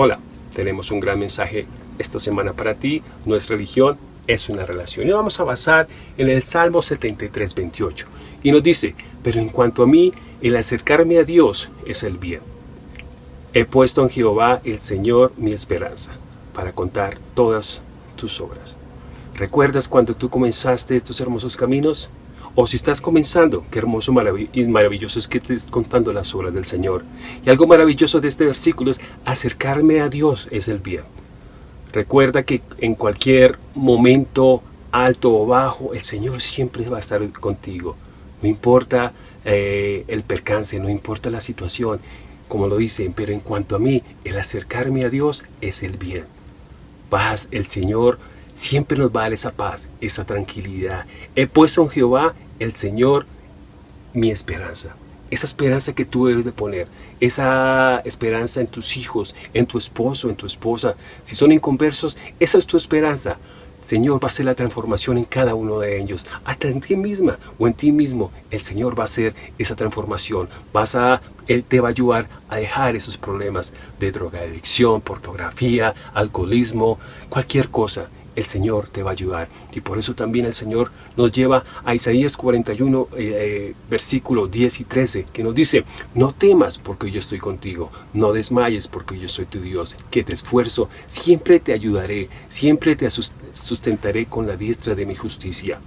Hola, tenemos un gran mensaje esta semana para ti. Nuestra religión es una relación. Y vamos a basar en el Salmo 73, 28. Y nos dice, pero en cuanto a mí, el acercarme a Dios es el bien. He puesto en Jehová el Señor mi esperanza, para contar todas tus obras. ¿Recuerdas cuando tú comenzaste estos hermosos caminos? O si estás comenzando, qué hermoso y maravilloso es que estés contando las obras del Señor. Y algo maravilloso de este versículo es acercarme a Dios es el bien. Recuerda que en cualquier momento alto o bajo, el Señor siempre va a estar contigo. No importa eh, el percance, no importa la situación, como lo dicen, pero en cuanto a mí, el acercarme a Dios es el bien. Paz, el Señor siempre nos va a dar esa paz, esa tranquilidad. He puesto en Jehová el Señor mi esperanza. Esa esperanza que tú debes de poner, esa esperanza en tus hijos, en tu esposo, en tu esposa. Si son inconversos, esa es tu esperanza. Señor va a hacer la transformación en cada uno de ellos, hasta en ti misma o en ti mismo. El Señor va a hacer esa transformación. Vas a, Él te va a ayudar a dejar esos problemas de drogadicción, pornografía, alcoholismo, cualquier cosa el Señor te va a ayudar. Y por eso también el Señor nos lleva a Isaías 41, eh, eh, versículo 10 y 13, que nos dice, no temas porque yo estoy contigo, no desmayes porque yo soy tu Dios, que te esfuerzo, siempre te ayudaré, siempre te sustentaré con la diestra de mi justicia.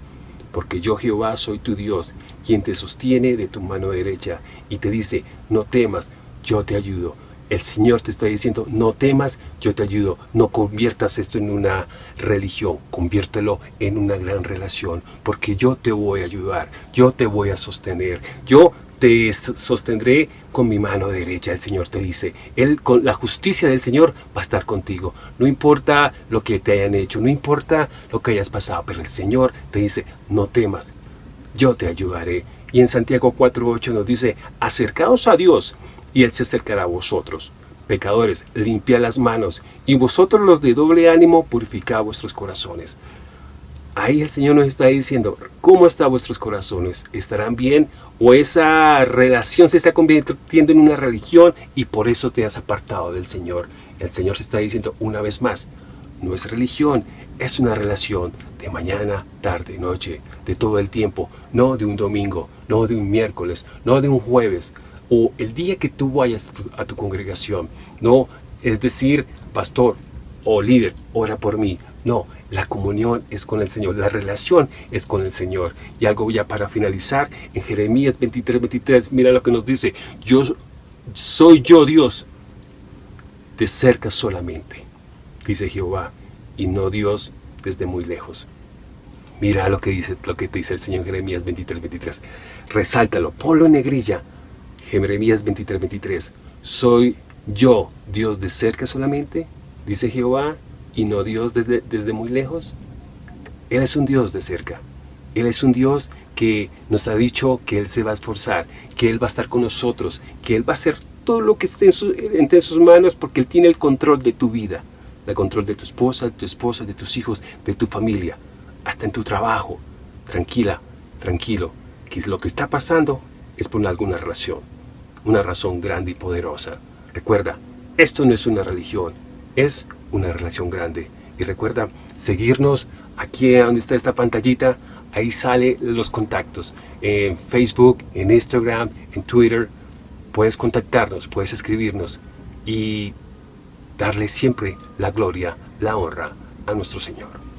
Porque yo Jehová soy tu Dios, quien te sostiene de tu mano derecha, y te dice, no temas, yo te ayudo el Señor te está diciendo, no temas, yo te ayudo. No conviertas esto en una religión, conviértelo en una gran relación, porque yo te voy a ayudar, yo te voy a sostener, yo te sostendré con mi mano derecha, el Señor te dice. Él, con la justicia del Señor va a estar contigo. No importa lo que te hayan hecho, no importa lo que hayas pasado, pero el Señor te dice, no temas, yo te ayudaré. Y en Santiago 4.8 nos dice, acercaos a Dios y Él se acercará a vosotros. Pecadores, limpia las manos, y vosotros los de doble ánimo, purificad vuestros corazones. Ahí el Señor nos está diciendo, ¿cómo están vuestros corazones? ¿Estarán bien? ¿O esa relación se está convirtiendo en una religión y por eso te has apartado del Señor? El Señor se está diciendo una vez más, no es religión, es una relación de mañana, tarde, noche, de todo el tiempo, no de un domingo, no de un miércoles, no de un jueves, o el día que tú vayas a tu congregación. No es decir, pastor o líder, ora por mí. No, la comunión es con el Señor, la relación es con el Señor. Y algo ya para finalizar, en Jeremías 23, 23, mira lo que nos dice. Yo soy yo Dios, de cerca solamente, dice Jehová, y no Dios desde muy lejos. Mira lo que dice, lo que te dice el Señor Jeremías 23, 23. Resáltalo, ponlo en negrilla, Jeremías 23, 23. ¿Soy yo Dios de cerca solamente? Dice Jehová, y no Dios desde, desde muy lejos. Él es un Dios de cerca. Él es un Dios que nos ha dicho que Él se va a esforzar, que Él va a estar con nosotros, que Él va a hacer todo lo que esté en entre sus manos porque Él tiene el control de tu vida, el control de tu esposa, de tu esposa, de tus hijos, de tu familia, hasta en tu trabajo. Tranquila, tranquilo, que lo que está pasando es por alguna relación una razón grande y poderosa. Recuerda, esto no es una religión, es una relación grande. Y recuerda seguirnos aquí donde está esta pantallita, ahí sale los contactos. En Facebook, en Instagram, en Twitter, puedes contactarnos, puedes escribirnos y darle siempre la gloria, la honra a nuestro Señor.